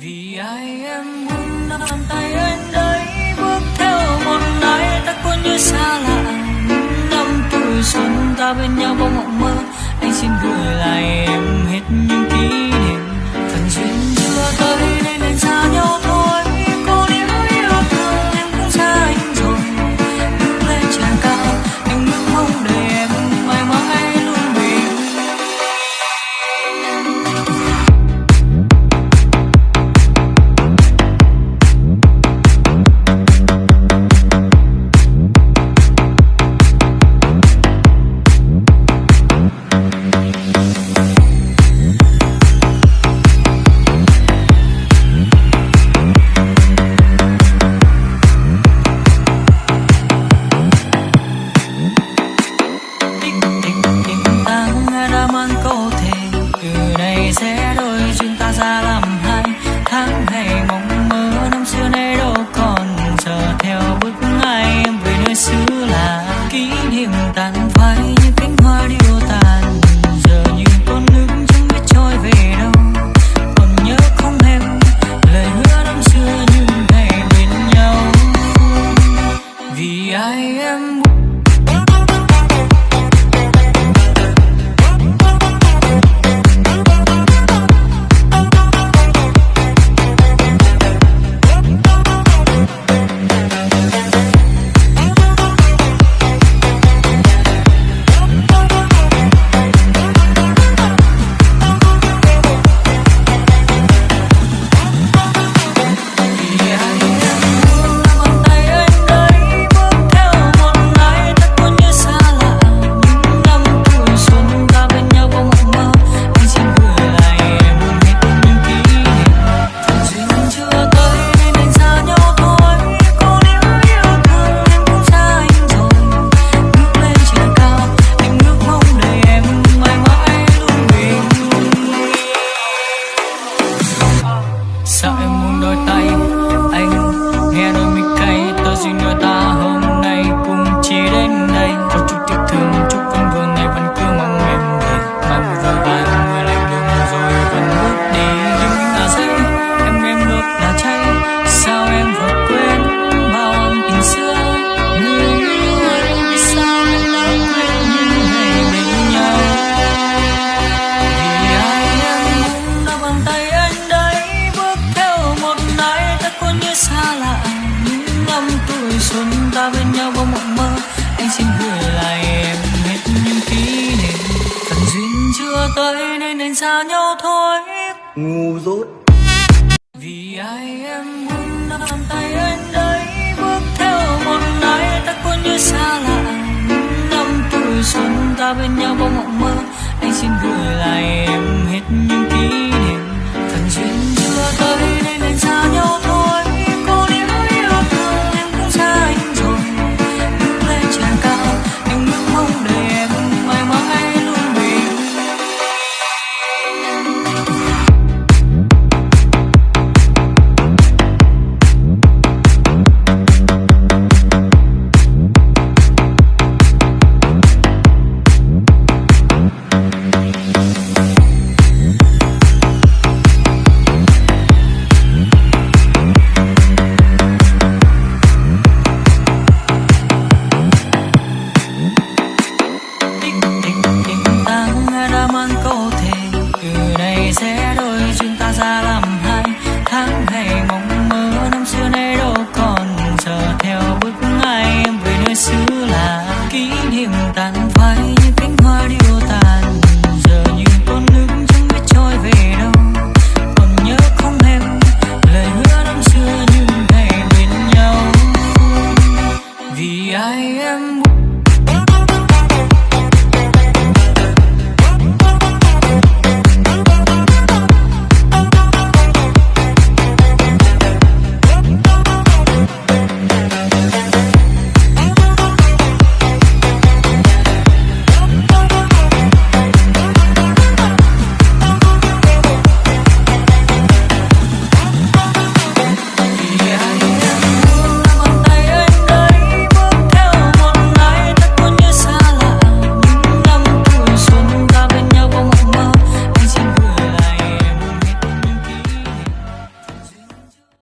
vì ai em muốn nắm tay anh đấy, bước theo một ngày ta cuốn như xa lạ. Năm tuổi xuân ta bên nhau bao mộng mơ, anh xin gửi lại em hết những ký ta bên nhau có mộng mơ. Anh xin gửi lại em hết những kỷ niệm. Phần duyên chưa tới nên nên xa nhau thôi. Ngu dốt. Vì ai em muốn nắm tay anh đấy bước theo một ngày ta cuốn như xa lạ. Năm tuổi xuân ta bên nhau có mộng mơ. Anh xin gửi lại em hết những kỷ niệm sẽ đôi chúng ta ra làm hai. Tháng ngày mong mơ, năm xưa nay đâu còn. Giờ theo bước ai, em về nơi xưa